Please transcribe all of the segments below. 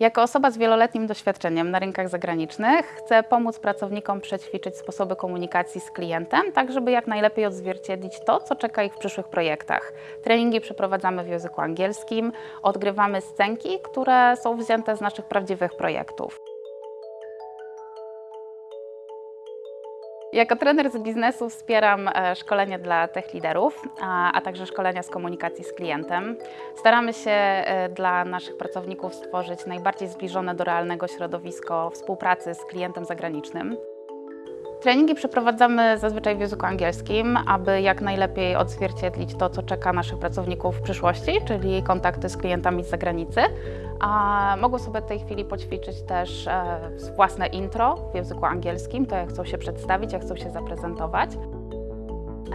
Jako osoba z wieloletnim doświadczeniem na rynkach zagranicznych chcę pomóc pracownikom przećwiczyć sposoby komunikacji z klientem, tak żeby jak najlepiej odzwierciedlić to, co czeka ich w przyszłych projektach. Treningi przeprowadzamy w języku angielskim, odgrywamy scenki, które są wzięte z naszych prawdziwych projektów. Jako trener z biznesu wspieram e, szkolenia dla tech liderów, a, a także szkolenia z komunikacji z klientem. Staramy się e, dla naszych pracowników stworzyć najbardziej zbliżone do realnego środowisko współpracy z klientem zagranicznym. Treningi przeprowadzamy zazwyczaj w języku angielskim, aby jak najlepiej odzwierciedlić to, co czeka naszych pracowników w przyszłości, czyli kontakty z klientami z zagranicy. A mogą sobie w tej chwili poćwiczyć też e, własne intro w języku angielskim, to jak chcą się przedstawić, jak chcą się zaprezentować.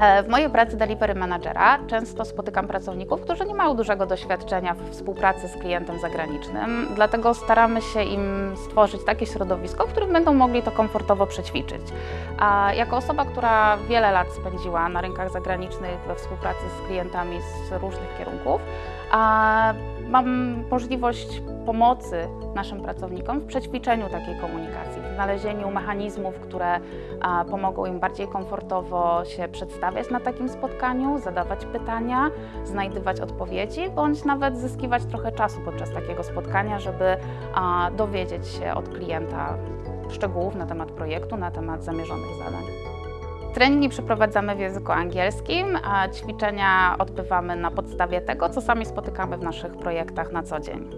E, W mojej pracy delivery managera często spotykam pracowników, którzy nie mają dużego doświadczenia w współpracy z klientem zagranicznym, dlatego staramy się im stworzyć takie środowisko, w którym będą mogli to komfortowo przećwiczyć. A jako osoba, która wiele lat spędziła na rynkach zagranicznych we współpracy z klientami z różnych kierunków, mam możliwość pomocy naszym pracownikom w przećwiczeniu takiej komunikacji, w znalezieniu mechanizmów, które pomogą im bardziej komfortowo się przedstawiać na takim spotkaniu, zadawać pytania, znajdywać odpowiedzi, bądź nawet zyskiwać trochę czasu podczas takiego spotkania, żeby dowiedzieć się od klienta szczegółów na temat projektu, na temat zamierzonych zadań. Treningi przeprowadzamy w języku angielskim, a ćwiczenia odbywamy na podstawie tego, co sami spotykamy w naszych projektach na co dzień.